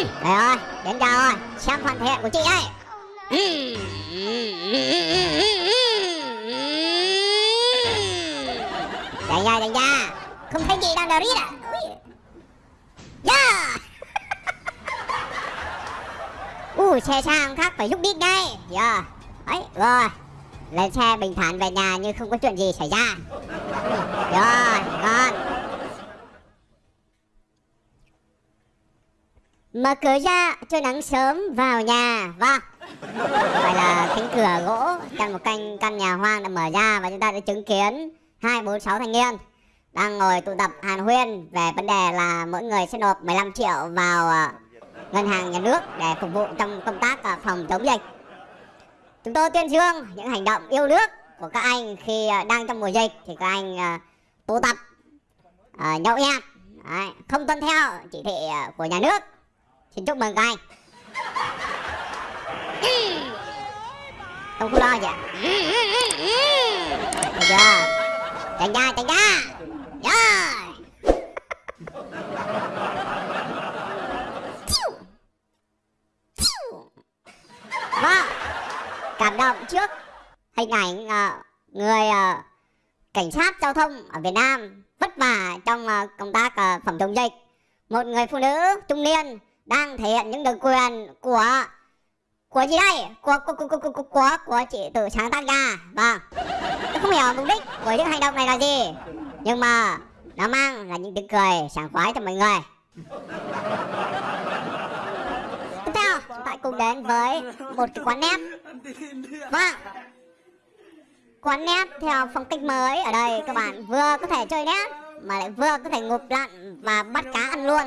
Đây rồi, đến giờ rồi, xem phần thể hiện của chị đây. Đánh ra, đánh ra. Không thấy chị đang đờ rít à? Dạ. Yeah! Ui, xe sang khác phải giúp đít ngay. Yeah. Ấy, rồi. Lên xe bình thản về nhà như không có chuyện gì xảy ra. Rồi, ngon. Mở cửa ra, cho nắng sớm vào nhà. Và Vậy là cánh cửa gỗ trong một căn căn nhà hoang đã mở ra Và chúng ta đã chứng kiến hai, bốn, sáu thanh niên Đang ngồi tụ tập hàn huyên Về vấn đề là mỗi người sẽ nộp 15 triệu vào à, ngân hàng nhà nước Để phục vụ trong công tác à, phòng chống dịch. Chúng tôi tuyên dương những hành động yêu nước của các anh Khi à, đang trong mùa dịch thì các anh tụ tập nhậu nhẹt. Không tuân theo chỉ thị của nhà nước. Xin chúc mừng các anh Không có lo gì Được chưa Chạy ra chạy ra Rồi. Vâng. Cảm động trước hình ảnh uh, người uh, cảnh sát giao thông ở Việt Nam vất vả trong uh, công tác uh, phòng chống dịch. Một người phụ nữ trung niên đang thể hiện những được quyền của của gì đây? Của của của của của, của, của chị tự sáng tác ra vâng. Tôi không hiểu mục đích của những hành động này là gì nhưng mà nó mang là những tiếng cười sảng khoái cho mọi người. Tiếp theo chúng ta cùng đến với một cái quán nét. Vâng. Quán nét theo phong cách mới ở đây các bạn vừa có thể chơi nét mà lại vừa có thể ngụp lặn và bắt cá ăn luôn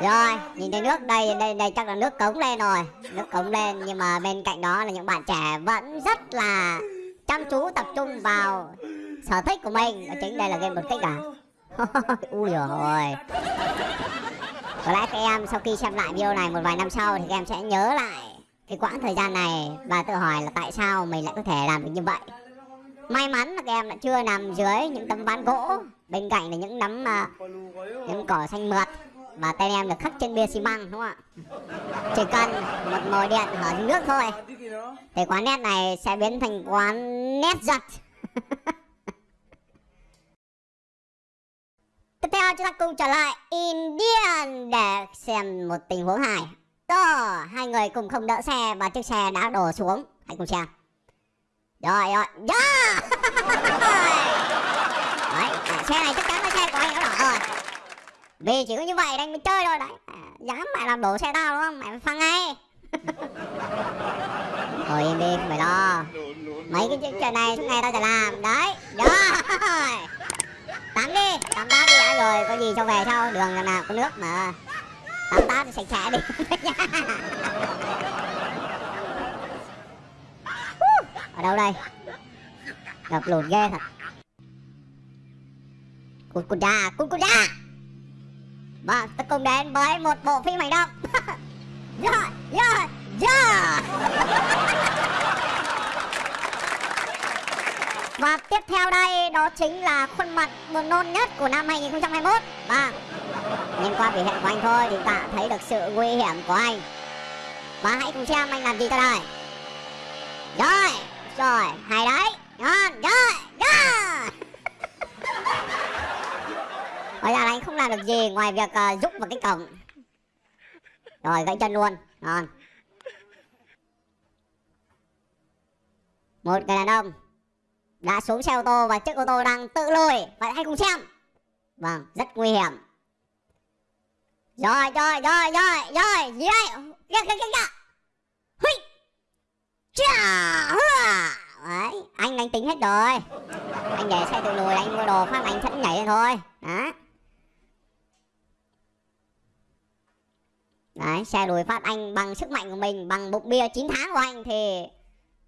rồi, nhìn thấy nước đây, đây đây chắc là nước cống lên rồi. Nước cống lên nhưng mà bên cạnh đó là những bạn trẻ vẫn rất là chăm chú tập trung vào sở thích của mình. Đó chính đây là game một kích à? Ui rồi Có lẽ các em sau khi xem lại video này một vài năm sau thì các em sẽ nhớ lại cái quãng thời gian này và tự hỏi là tại sao mình lại có thể làm được như vậy. May mắn là các em đã chưa nằm dưới những tấm ván gỗ. Bên cạnh là những nắm uh, à, những cỏ xanh mượt và tên em được khắc trên bia xi măng đúng không ạ? Chỉ cần một mồi điện ở nước thôi. Thì quán nét này sẽ biến thành quán nét giật. Tiếp theo chúng ta cùng trở lại Indian để xem một tình huống hài. Đó hai người cùng không đỡ xe và chiếc xe đã đổ xuống. Hãy cùng xem. Rồi rồi. Yeah! Đấy, à, xe này chắc chắn là xe của anh nó đỏ rồi vì chỉ có như vậy anh mới chơi thôi đấy. À, Dám mày làm đổ xe tao đúng không? Mày phải phăng ngay. Thôi im đi, không phải lo. Mấy cái chuyện này suốt ngày tao sẽ làm. Đấy, rồi. Tắm đi, tắm tát đi đã rồi Có gì cho về sau, đường là nào có nước mà. Tắm tát thì sạch sẽ đi. Ở đâu đây? Ngập lụt ghê thật. Cút cút ra, cút cút ra và tôi cùng đến với một bộ phim hành động Yeah, yeah, yeah Và tiếp theo đây đó chính là khuôn mặt buồn nôn nhất của năm 2021 Và nhìn qua biểu hiện của anh thôi thì ta thấy được sự nguy hiểm của anh. Và hãy cùng xem anh làm gì cho đây Rồi, rồi, hay đấy. Ngon, rồi. Hóa ra là anh không làm được gì ngoài việc uh, giúp vào cái cổng. Rồi gãy chân luôn. Ngon. Một người đàn ông Đã xuống xe ô tô và chiếc ô tô đang tự lùi Vậy hãy cùng xem. Vâng, rất nguy hiểm. Rồi, rồi, rồi, rồi, rồi. Gì đây? Kìa, kìa, kìa, kìa. Hui Chà à. Đấy, anh đánh tính hết rồi. Anh để xe tự lùi, anh mua đồ phát anh sẵn nhảy lên thôi. Đó Đấy, xe đuổi phát anh bằng sức mạnh của mình, bằng bụng bia 9 tháng của anh thì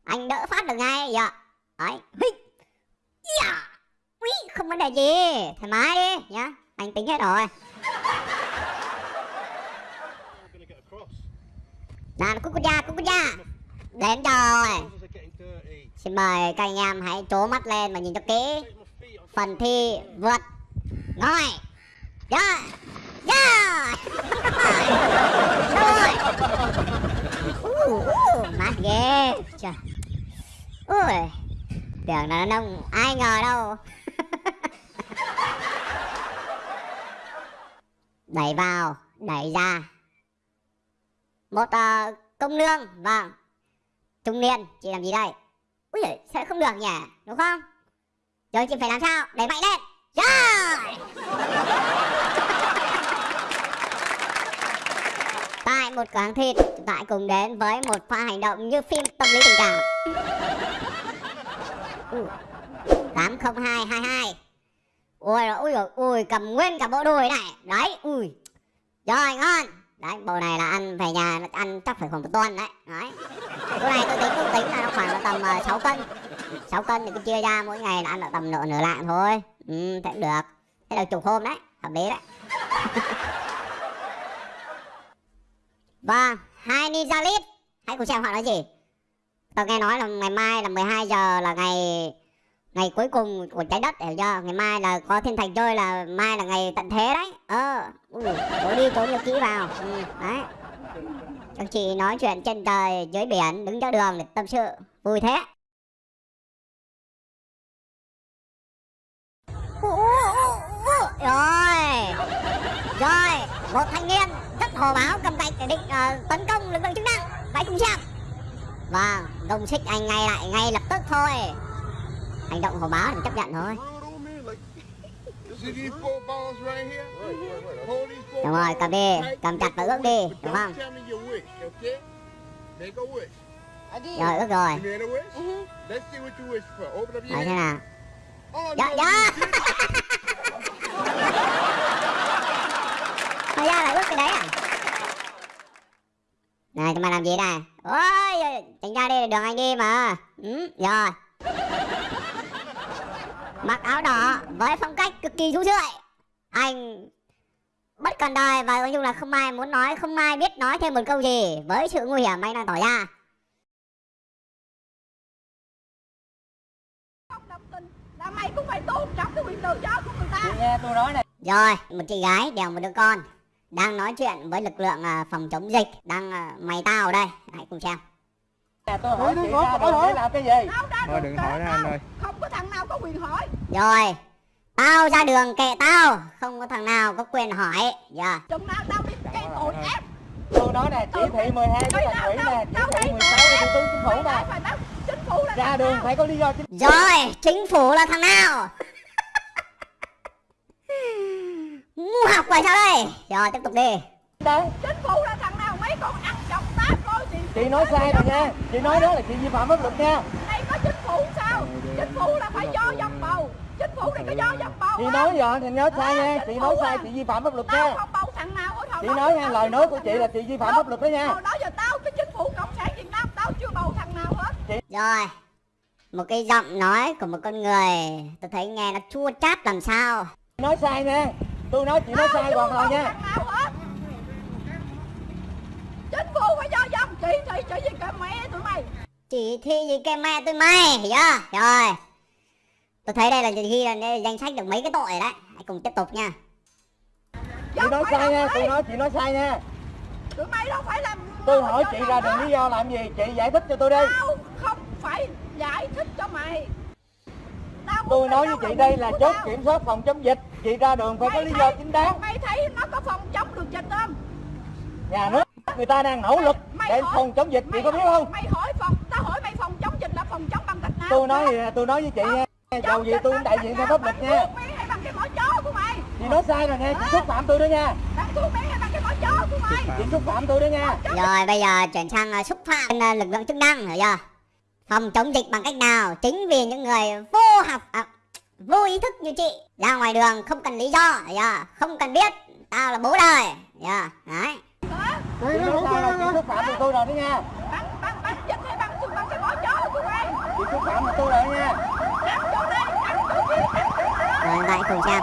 anh đỡ phát được ngay. Dạ. Đấy. Dạ. Ui, không vấn đề gì. Thoải mái đi nhá. Anh tính hết rồi. Nào, cút cút da cút cút da Đến rồi. Xin mời các anh em hãy trố mắt lên và nhìn cho kỹ. Phần thi vượt. Rồi. Rồi. Dạ. Dạ ôi, Đâu rồi Mát ghê Trời Ui Tưởng là nông Ai ngờ đâu Đẩy vào Đẩy ra Một uh, công lương Vâng Trung niên Chị làm gì đây Ui giời Sẽ không được nhỉ Đúng không Rồi chị phải làm sao Đẩy mạnh lên Rồi yeah! Một cửa hàng thịt. Chúng ta hãy cùng đến với một pha hành động như phim tâm lý tình cảm. Tám không hai hai hai. Ui rồi ui rồi ui cầm nguyên cả bộ đùi này đấy ui. Rồi ngon. Đấy bộ này là ăn về nhà ăn chắc phải khoảng một tuần đấy. Đấy. Bộ này tôi tính tôi tính là nó khoảng là tầm ờ, uh, 6 cân. 6 cân thì cứ chia ra mỗi ngày là ăn được tầm nửa nửa lạng thôi. Ừ thế cũng được. Thế là chục hôm đấy hợp lý đấy. và hai ninja lít hãy cùng xem họ nói gì. Tôi nghe nói là ngày mai là 12 giờ là ngày ngày cuối cùng của trái đất hiểu chưa? Ngày mai là có thiên thạch chơi là mai là ngày tận thế đấy. Ờ ui đi trốn cho kỹ vào. Ừ, đấy. Các chị nói chuyện trên trời dưới biển đứng giữa đường để tâm sự. Vui thế. Rồi. Rồi một thanh niên hồ báo cầm tay để định uh, tấn công lực lượng chức năng. Hãy cùng xem. Vâng đồng xích anh ngay lại ngay lập tức thôi. Hành động hồ báo thì chấp nhận thôi. Đúng rồi cầm đi cầm chặt và ước đi đúng không? Rồi ước rồi. Nói thế nào? Dạ dạ Thôi ra là ước cái đấy à Này tụi mày làm gì này Ôi Tránh ra đi đường anh đi mà. Ừ, Rồi. Mặc áo đỏ với phong cách cực kỳ thú rượi Anh bất cần đời và nói chung là không ai muốn nói Không ai biết nói thêm một câu gì Với sự nguy hiểm anh đang tỏ ra. Là mày cũng phải tôn trọng cái quyền tự do của người ta. Nghe tôi nói này. Rồi một chị gái đèo một đứa con Đang nói chuyện với lực lượng à, phòng chống dịch Đang à, mày tao đây. Hãy cùng xem. Nè tôi hỏi Đừng chị ra để làm cái gì? Thôi đừng hỏi nữa anh ơi. Không có thằng nào có quyền hỏi. Rồi Tao ra đường kệ tao. Không có thằng nào có quyền hỏi. Dạ. Chừng nào tao bị gây tội ác. Tôi nói nè chỉ thị 12 của thành ủy nè Chỉ thị gây 16 tội của thủ tướng chính phủ nè. phải báo chính phủ là Ra đường phải có lý do chính Rồi chính phủ là thằng nào Ngu học rồi sao đây? Rồi tiếp tục đi. Đấy Chính phủ là thằng nào mấy con ăn chọc táp thôi thì Chị nói sai rồi nha. Chị nói đó là chị vi phạm pháp luật nha. Đây có chính phủ sao? Chính phủ là phải do dòng bầu. Chính phủ này có do dòng bầu Chị nói rồi thì nói sai nha. Chị nói sai chị vi phạm pháp luật nha. không bầu thằng nào hồi Chị nói nha lời nói của chị là chị vi phạm pháp luật đó nha. Hồi đó giờ tao cái chính phủ cộng sản Việt Nam Tao chưa bầu thằng nào hết. Rồi Một cái giọng nói của một con người Tôi thấy nghe nó chua chát làm sao. Nói sai nha Tôi nói chị nói sai chưa hoàn toàn nha. Chính phủ phải do dòng Chị thị chị gì cả mẹ tụi mày. Chỉ thi gì cái mẹ tôi mày Hiểu chưa? Rồi. Tôi thấy đây là ghi là đây là danh sách được mấy cái tội rồi đấy. Hãy cùng tiếp tục nha. Chị nói sai nha Tôi nói chị nói sai nha. Tụi mày đâu phải làm Tôi hỏi chị ra đường lý do làm gì Chị giải thích cho tôi đi. Tao không phải giải thích cho mày Tôi nói với chị đây là chốt tao. kiểm soát phòng chống dịch. Chị ra đường phải có lý do chính đáng. Mày thấy nó có phòng chống được dịch không? Nhà nước người ta đang nỗ lực Mày để hỏi- phòng chống dịch chị có biết không? Mày hỏi phòng Tao hỏi mày phòng chống dịch là phòng chống bằng cách nào Tôi nói thì tôi nói với chị nha Dầu gì tôi cũng đại diện theo pháp luật nha. Mày thuốc miếng hay bằng cái mỏ chó của mày? Chị nói sai rồi nha Chị xúc phạm tôi đó nha. Chị xúc phạm tôi đó nha. Rồi bây giờ chuyển sang à, xúc phạm à, lực lượng chức năng Hiểu chưa Phòng chống dịch bằng cách nào? Chính vì những người vô học à, Vô ý thức như chị Ra ngoài đường không cần lý do Hiểu chưa Không cần biết Tao là bố đời Hiểu chưa Đấy? Chị nói sai rồi chị xúc phạm tôi tôi rồi đó nha. Bằng, bằng, bằng dịch hay bằng, bằng cái mỏ chó của mày Chị xúc phạm tôi rồi nha. Ăn chỗ đây, ăn chỗ kia, ăn chỗ nào Rồi vậy cùng xem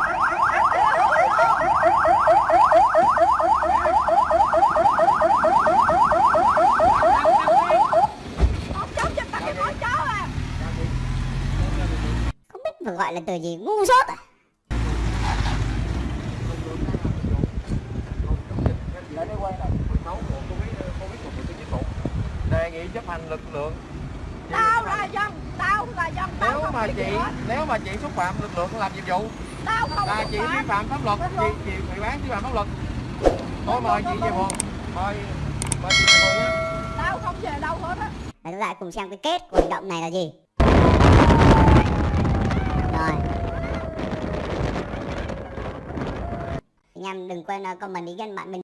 Phòng chống dịch bằng cái mỏ chó à Phải gọi là từ gì? Ngu dốt à? Lại đây quay này 16 của Covid Covid của Thủ tướng Chính phủ đề nghị chấp hành lực lượng. Tao là dân tao là dân tao nếu mà chị nếu mà chị xúc phạm lực lượng làm nhiệm vụ tao không là chị vi phạm. pháp luật chị chị bị bán vi phạm pháp luật. Thôi mời chị về phường mời mời chị về nhé. Tao không về đâu hết á. Và chúng ta cùng xem cái kết của hành động này là gì Anh em đừng quên ờ, comment ý kiến bạn mình